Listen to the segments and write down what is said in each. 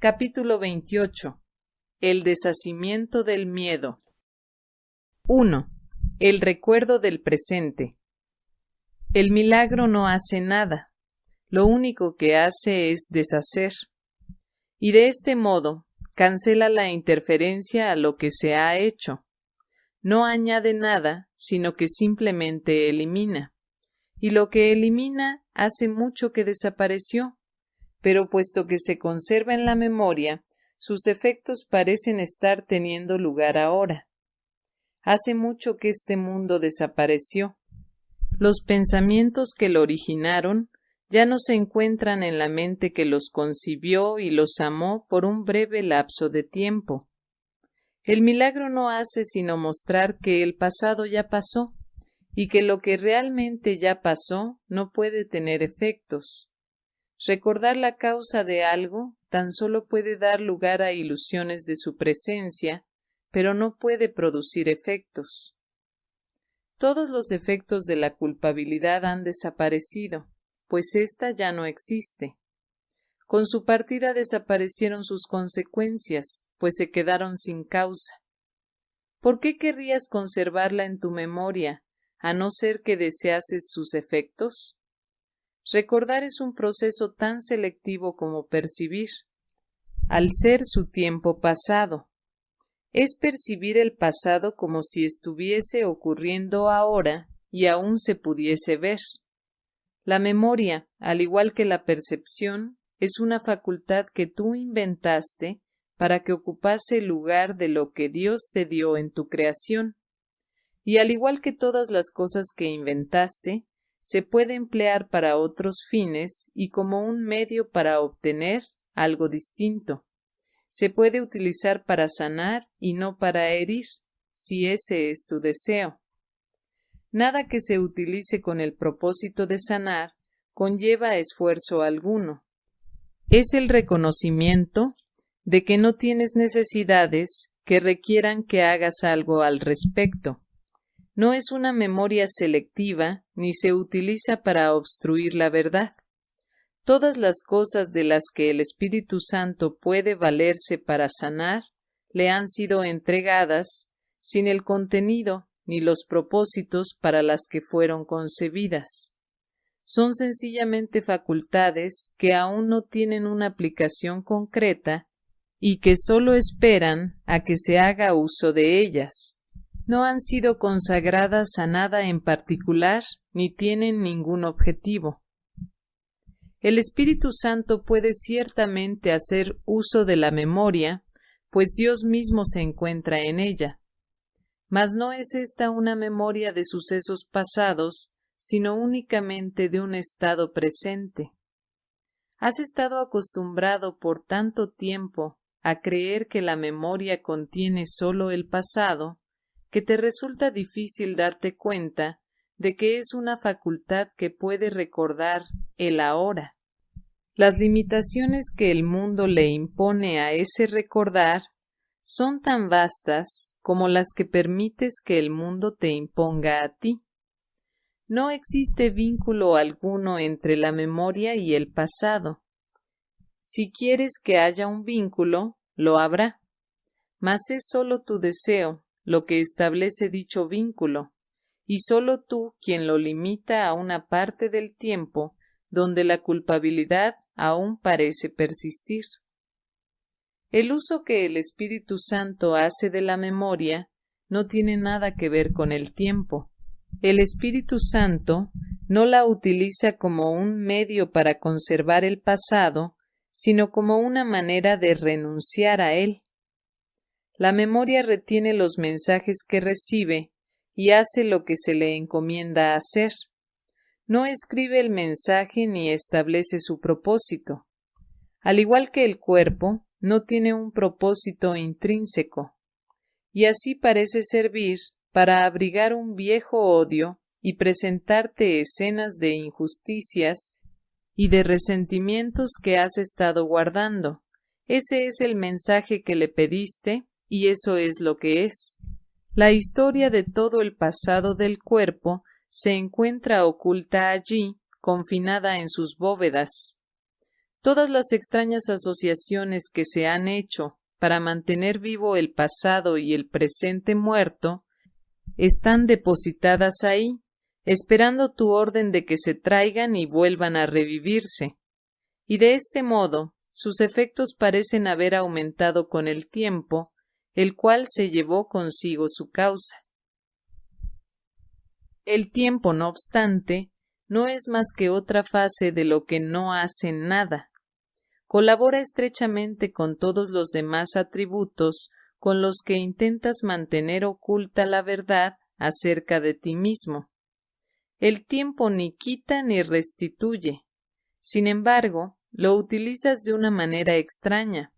Capítulo 28. El deshacimiento del miedo. 1. El recuerdo del presente. El milagro no hace nada, lo único que hace es deshacer. Y de este modo cancela la interferencia a lo que se ha hecho. No añade nada, sino que simplemente elimina. Y lo que elimina hace mucho que desapareció. Pero puesto que se conserva en la memoria, sus efectos parecen estar teniendo lugar ahora. Hace mucho que este mundo desapareció. Los pensamientos que lo originaron ya no se encuentran en la mente que los concibió y los amó por un breve lapso de tiempo. El milagro no hace sino mostrar que el pasado ya pasó y que lo que realmente ya pasó no puede tener efectos. Recordar la causa de algo tan solo puede dar lugar a ilusiones de su presencia, pero no puede producir efectos. Todos los efectos de la culpabilidad han desaparecido, pues ésta ya no existe. Con su partida desaparecieron sus consecuencias, pues se quedaron sin causa. ¿Por qué querrías conservarla en tu memoria, a no ser que deseases sus efectos? Recordar es un proceso tan selectivo como percibir, al ser su tiempo pasado. Es percibir el pasado como si estuviese ocurriendo ahora y aún se pudiese ver. La memoria, al igual que la percepción, es una facultad que tú inventaste para que ocupase el lugar de lo que Dios te dio en tu creación. Y al igual que todas las cosas que inventaste, se puede emplear para otros fines y como un medio para obtener algo distinto. Se puede utilizar para sanar y no para herir, si ese es tu deseo. Nada que se utilice con el propósito de sanar conlleva esfuerzo alguno. Es el reconocimiento de que no tienes necesidades que requieran que hagas algo al respecto. No es una memoria selectiva ni se utiliza para obstruir la verdad. Todas las cosas de las que el Espíritu Santo puede valerse para sanar le han sido entregadas sin el contenido ni los propósitos para las que fueron concebidas. Son sencillamente facultades que aún no tienen una aplicación concreta y que sólo esperan a que se haga uso de ellas no han sido consagradas a nada en particular ni tienen ningún objetivo. El Espíritu Santo puede ciertamente hacer uso de la memoria, pues Dios mismo se encuentra en ella. Mas no es esta una memoria de sucesos pasados, sino únicamente de un estado presente. Has estado acostumbrado por tanto tiempo a creer que la memoria contiene sólo el pasado, que te resulta difícil darte cuenta de que es una facultad que puede recordar el ahora. Las limitaciones que el mundo le impone a ese recordar son tan vastas como las que permites que el mundo te imponga a ti. No existe vínculo alguno entre la memoria y el pasado. Si quieres que haya un vínculo, lo habrá. Mas es sólo tu deseo lo que establece dicho vínculo, y sólo tú quien lo limita a una parte del tiempo donde la culpabilidad aún parece persistir. El uso que el Espíritu Santo hace de la memoria no tiene nada que ver con el tiempo. El Espíritu Santo no la utiliza como un medio para conservar el pasado, sino como una manera de renunciar a él. La memoria retiene los mensajes que recibe y hace lo que se le encomienda hacer. No escribe el mensaje ni establece su propósito. Al igual que el cuerpo, no tiene un propósito intrínseco, y así parece servir para abrigar un viejo odio y presentarte escenas de injusticias y de resentimientos que has estado guardando. Ese es el mensaje que le pediste y eso es lo que es. La historia de todo el pasado del cuerpo se encuentra oculta allí, confinada en sus bóvedas. Todas las extrañas asociaciones que se han hecho para mantener vivo el pasado y el presente muerto están depositadas ahí, esperando tu orden de que se traigan y vuelvan a revivirse. Y de este modo, sus efectos parecen haber aumentado con el tiempo, el cual se llevó consigo su causa. El tiempo, no obstante, no es más que otra fase de lo que no hace nada. Colabora estrechamente con todos los demás atributos con los que intentas mantener oculta la verdad acerca de ti mismo. El tiempo ni quita ni restituye. Sin embargo, lo utilizas de una manera extraña,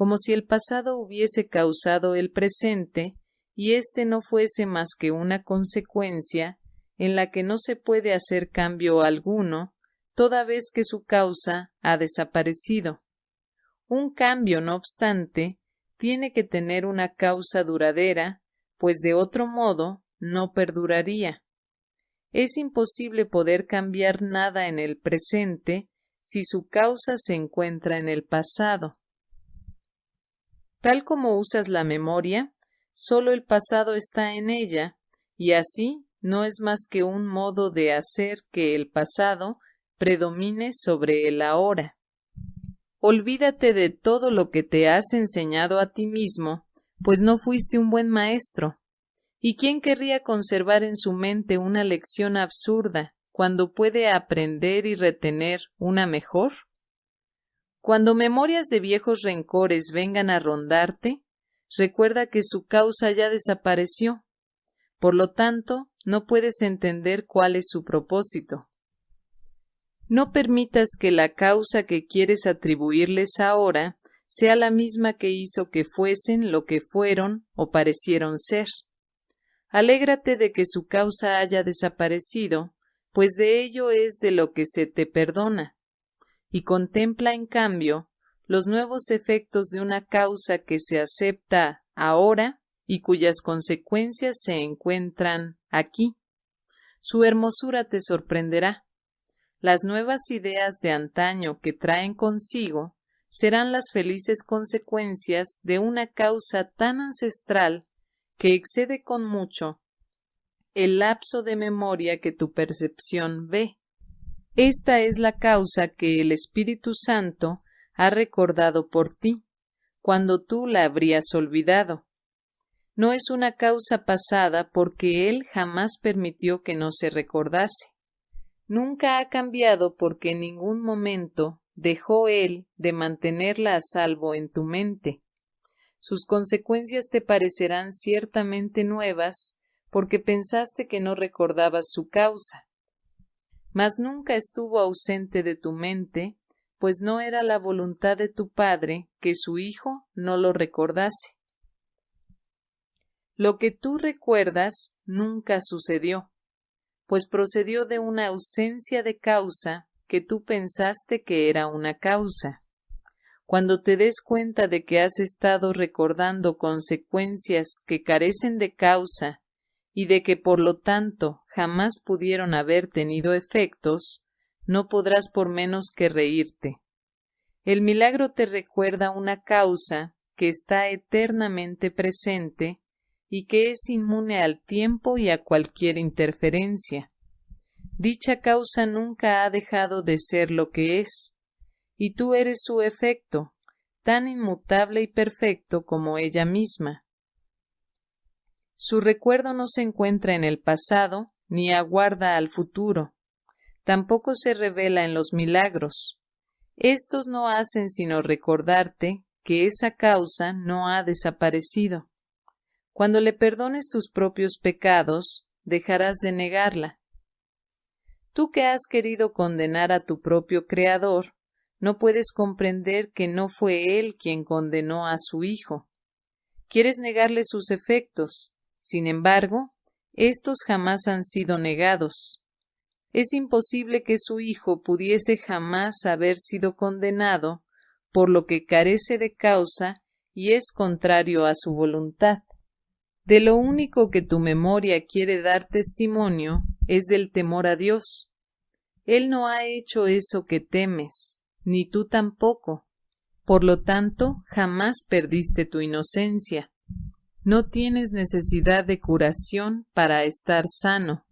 como si el pasado hubiese causado el presente y éste no fuese más que una consecuencia en la que no se puede hacer cambio alguno, toda vez que su causa ha desaparecido. Un cambio, no obstante, tiene que tener una causa duradera, pues de otro modo no perduraría. Es imposible poder cambiar nada en el presente si su causa se encuentra en el pasado. Tal como usas la memoria, solo el pasado está en ella, y así no es más que un modo de hacer que el pasado predomine sobre el ahora. Olvídate de todo lo que te has enseñado a ti mismo, pues no fuiste un buen maestro. ¿Y quién querría conservar en su mente una lección absurda cuando puede aprender y retener una mejor? Cuando memorias de viejos rencores vengan a rondarte, recuerda que su causa ya desapareció. Por lo tanto, no puedes entender cuál es su propósito. No permitas que la causa que quieres atribuirles ahora sea la misma que hizo que fuesen lo que fueron o parecieron ser. Alégrate de que su causa haya desaparecido, pues de ello es de lo que se te perdona, y contempla en cambio los nuevos efectos de una causa que se acepta ahora y cuyas consecuencias se encuentran aquí. Su hermosura te sorprenderá las nuevas ideas de antaño que traen consigo serán las felices consecuencias de una causa tan ancestral que excede con mucho el lapso de memoria que tu percepción ve. Esta es la causa que el Espíritu Santo ha recordado por ti, cuando tú la habrías olvidado. No es una causa pasada porque Él jamás permitió que no se recordase nunca ha cambiado porque en ningún momento dejó él de mantenerla a salvo en tu mente. Sus consecuencias te parecerán ciertamente nuevas porque pensaste que no recordabas su causa. Mas nunca estuvo ausente de tu mente, pues no era la voluntad de tu padre que su hijo no lo recordase. Lo que tú recuerdas nunca sucedió pues procedió de una ausencia de causa que tú pensaste que era una causa. Cuando te des cuenta de que has estado recordando consecuencias que carecen de causa y de que por lo tanto jamás pudieron haber tenido efectos, no podrás por menos que reírte. El milagro te recuerda una causa que está eternamente presente y que es inmune al tiempo y a cualquier interferencia. Dicha causa nunca ha dejado de ser lo que es, y tú eres su efecto, tan inmutable y perfecto como ella misma. Su recuerdo no se encuentra en el pasado ni aguarda al futuro, tampoco se revela en los milagros. Estos no hacen sino recordarte que esa causa no ha desaparecido. Cuando le perdones tus propios pecados, dejarás de negarla. Tú que has querido condenar a tu propio Creador, no puedes comprender que no fue Él quien condenó a su Hijo. Quieres negarle sus efectos. Sin embargo, estos jamás han sido negados. Es imposible que su Hijo pudiese jamás haber sido condenado por lo que carece de causa y es contrario a su voluntad. De lo único que tu memoria quiere dar testimonio es del temor a Dios. Él no ha hecho eso que temes, ni tú tampoco. Por lo tanto, jamás perdiste tu inocencia. No tienes necesidad de curación para estar sano.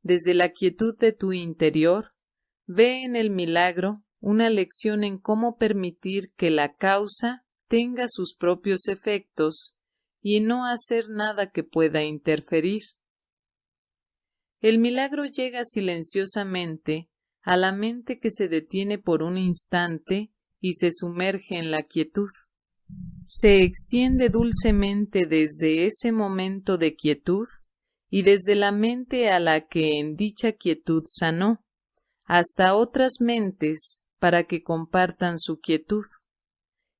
Desde la quietud de tu interior, ve en el milagro una lección en cómo permitir que la causa tenga sus propios efectos y no hacer nada que pueda interferir. El milagro llega silenciosamente a la mente que se detiene por un instante y se sumerge en la quietud. Se extiende dulcemente desde ese momento de quietud y desde la mente a la que en dicha quietud sanó, hasta otras mentes para que compartan su quietud,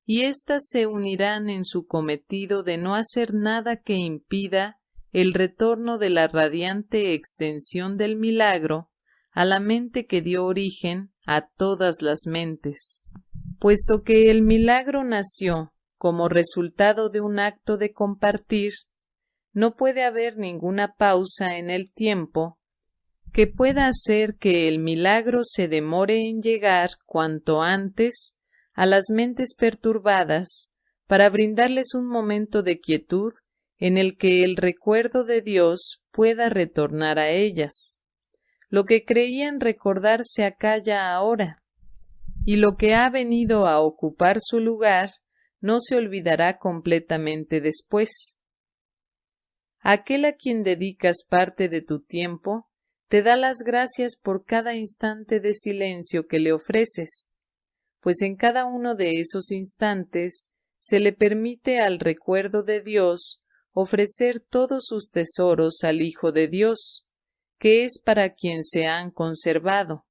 y éstas se unirán en su cometido de no hacer nada que impida el retorno de la radiante extensión del milagro a la mente que dio origen a todas las mentes. Puesto que el milagro nació como resultado de un acto de compartir, no puede haber ninguna pausa en el tiempo que pueda hacer que el milagro se demore en llegar cuanto antes a las mentes perturbadas para brindarles un momento de quietud en el que el recuerdo de Dios pueda retornar a ellas. Lo que creían recordar se acalla ahora, y lo que ha venido a ocupar su lugar no se olvidará completamente después. Aquel a quien dedicas parte de tu tiempo te da las gracias por cada instante de silencio que le ofreces, pues en cada uno de esos instantes se le permite al recuerdo de Dios ofrecer todos sus tesoros al Hijo de Dios, que es para quien se han conservado.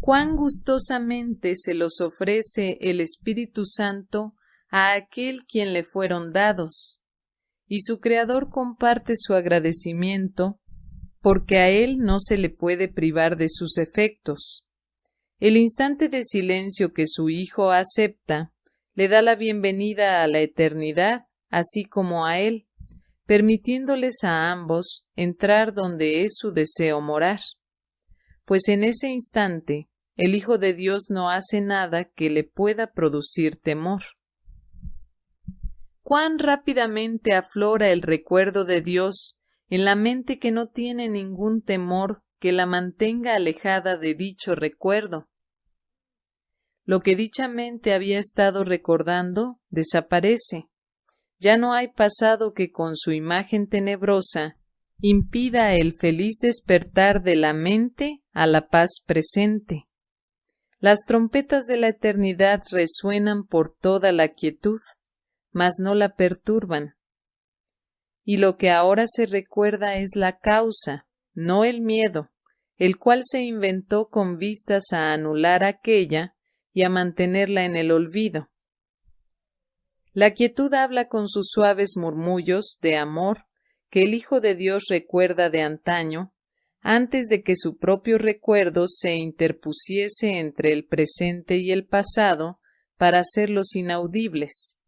Cuán gustosamente se los ofrece el Espíritu Santo a aquel quien le fueron dados, y su Creador comparte su agradecimiento, porque a él no se le puede privar de sus efectos. El instante de silencio que su Hijo acepta le da la bienvenida a la eternidad, así como a él, permitiéndoles a ambos entrar donde es su deseo morar. Pues en ese instante el Hijo de Dios no hace nada que le pueda producir temor. Cuán rápidamente aflora el recuerdo de Dios en la mente que no tiene ningún temor que la mantenga alejada de dicho recuerdo. Lo que dicha mente había estado recordando desaparece, ya no hay pasado que con su imagen tenebrosa impida el feliz despertar de la mente a la paz presente. Las trompetas de la eternidad resuenan por toda la quietud, mas no la perturban. Y lo que ahora se recuerda es la causa, no el miedo, el cual se inventó con vistas a anular aquella y a mantenerla en el olvido. La quietud habla con sus suaves murmullos de amor que el Hijo de Dios recuerda de antaño, antes de que su propio recuerdo se interpusiese entre el presente y el pasado para hacerlos inaudibles.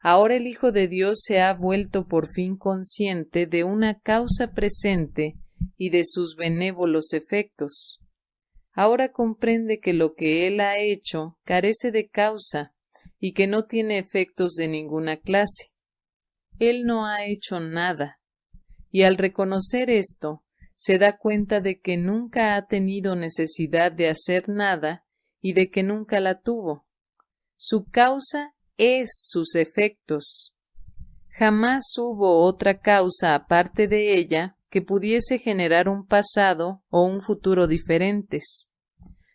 Ahora el Hijo de Dios se ha vuelto por fin consciente de una causa presente y de sus benévolos efectos. Ahora comprende que lo que él ha hecho carece de causa y que no tiene efectos de ninguna clase. Él no ha hecho nada, y al reconocer esto, se da cuenta de que nunca ha tenido necesidad de hacer nada y de que nunca la tuvo. Su causa es sus efectos. Jamás hubo otra causa aparte de ella que pudiese generar un pasado o un futuro diferentes.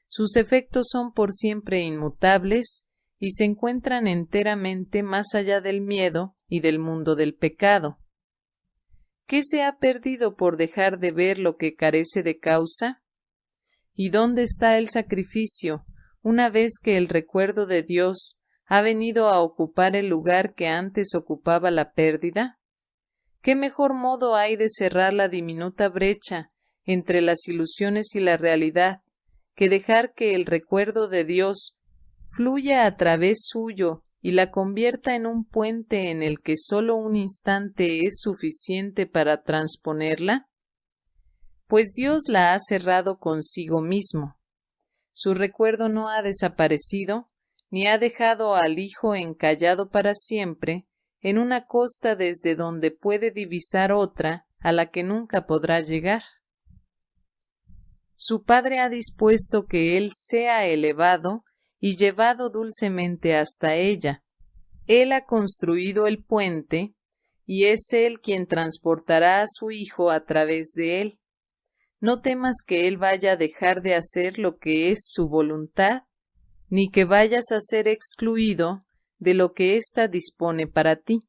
Sus efectos son por siempre inmutables y se encuentran enteramente más allá del miedo y del mundo del pecado. ¿Qué se ha perdido por dejar de ver lo que carece de causa? ¿Y dónde está el sacrificio una vez que el recuerdo de Dios ha venido a ocupar el lugar que antes ocupaba la pérdida? ¿Qué mejor modo hay de cerrar la diminuta brecha entre las ilusiones y la realidad que dejar que el recuerdo de Dios fluya a través suyo y la convierta en un puente en el que solo un instante es suficiente para transponerla? Pues Dios la ha cerrado consigo mismo. Su recuerdo no ha desaparecido, ni ha dejado al hijo encallado para siempre en una costa desde donde puede divisar otra a la que nunca podrá llegar. Su padre ha dispuesto que él sea elevado y llevado dulcemente hasta ella. Él ha construido el puente, y es él quien transportará a su hijo a través de él. No temas que él vaya a dejar de hacer lo que es su voluntad, ni que vayas a ser excluido de lo que ésta dispone para ti.